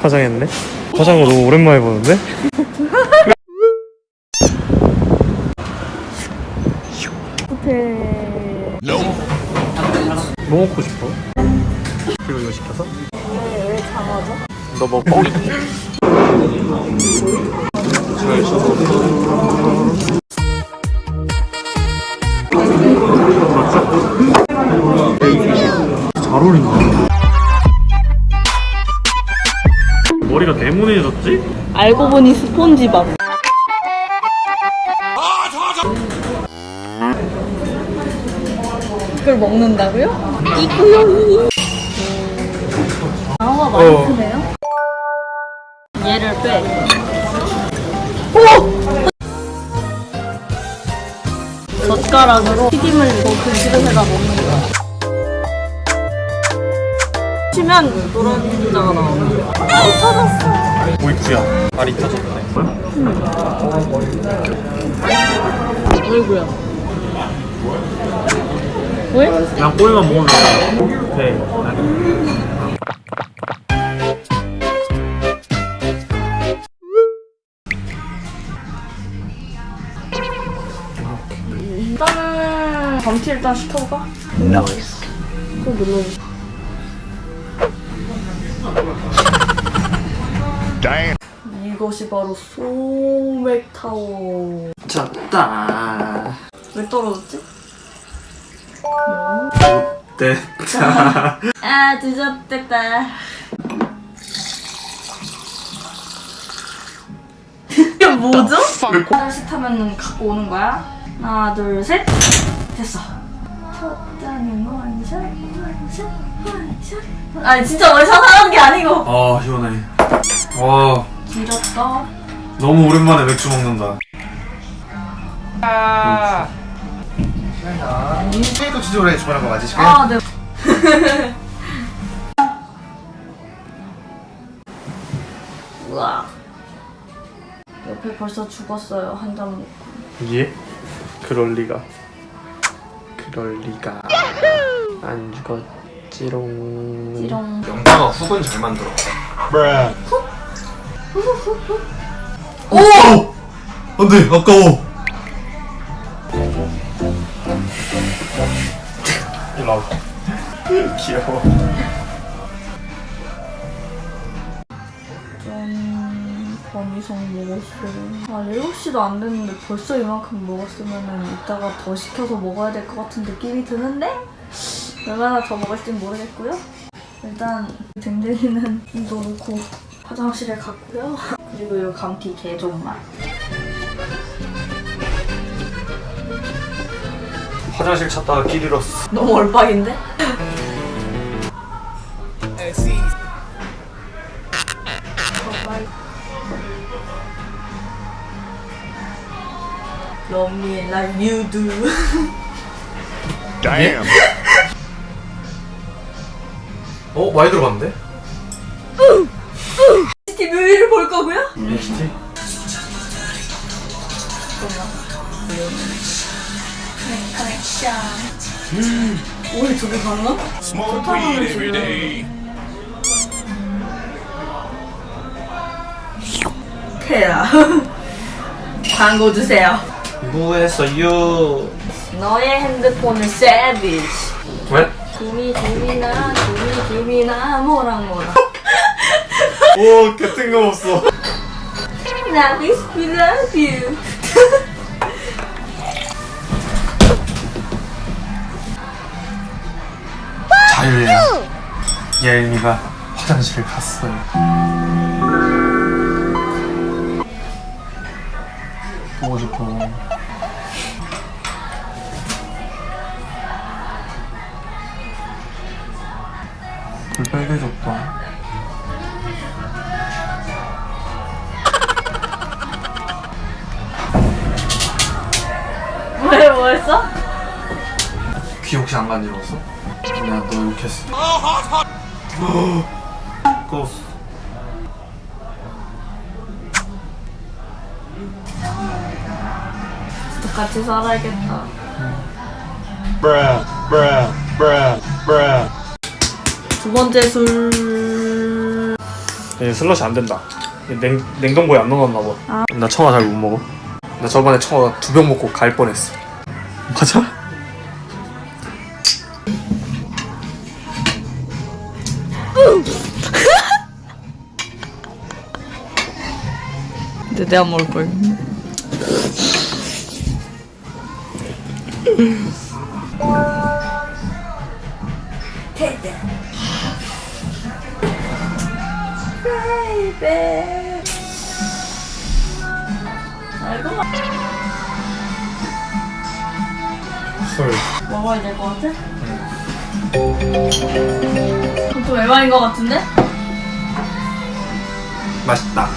화장했네? 화장을 너무 오랜만에 보는데? 호텔 뭐 먹고 싶어? 그리고 이거 시켜서? 왜, 왜 장어죠? 너 먹고 잘 네모네졌지? 알고 보니 스폰지밥. 그걸 먹는다고요? 이구요. 장어가 많이 어. 크네요. 얘를 빼. 젓가락으로 튀김을 그 그릇에다 넣는 거야 치면 노란 문자가 나오는 거야. 아 터졌어. 오이쿠야. 알이 터졌네. 어이구야. 왜? 그냥 꼬리만 먹으면 돼. 일단은 감튀 일단 시켜볼까? nice 또 눌러 이것이 바로 소맥타워. 졌다. 왜 떨어졌지? 됐다. 아 늦었겠다. 이게 뭐죠? 하나씩 하면 갖고 오는 거야? 하나 둘 셋. 됐어. 첫 잔은 원샷 원샷 원샷 아니 진짜 원샷 하는 게 아니고. 아 길었어 너무 오랜만에 맥주 먹는다. 인체도 지조를 주문한 거 맞으시고요? 아 네. 우와. 옆에 벌써 죽었어요 한 잔 먹고. 예? 그럴 리가. 그럴 리가. 안 죽었지롱. 이런 영자가 훅은 잘 만들어 오! 안돼 아까워. 일로 와봐. 귀여워. 좀 범이성 먹었어요. 아 7시도 안 됐는데 벌써 이만큼 먹었으면 이따가 더 시켜서 먹어야 될 것 같은 느낌이 드는데 얼마나 더 먹을진 모르겠고요. 일단 댕댕이는 이거 놓고 화장실에 갔고요 그리고 이 감튀 개존맛 화장실 찾다가 길 잃었어 너무 얼빡인데? Love me like you do. 어? 많이 들어갔는데? 오늘 저기 가나? 좋다는 지금. 테라. 광고 주세요. 뭐 했어요? 너의 핸드폰을 세비지. 왜? 김이 김이나 김이 김이나 뭐랑 뭐랑. 오 개뜬금 없어 나 miss we love you. 자유예요 예은이가 화장실을 갔어요 보고 싶어 불 빨개졌다 왜 뭐했어? 귀 혹시 안 간지러웠어? 내가 너 욕했어 껐어 같이 살아야겠다. bruh bruh bruh bruh 두 번째 술 얘 슬러시 안 된다. 얘 냉, 냉동고에 안 넣어놨나 봐. 나 청아 잘 못 먹어. 나 저번에 청아 두 병 먹고 갈 뻔했어. 맞아? 근데 내가 먹을 걸. 베이베. 알고 봐. 헐. 먹어야 될 것 같아? 좀 에바인 것 같은데? 맛있다.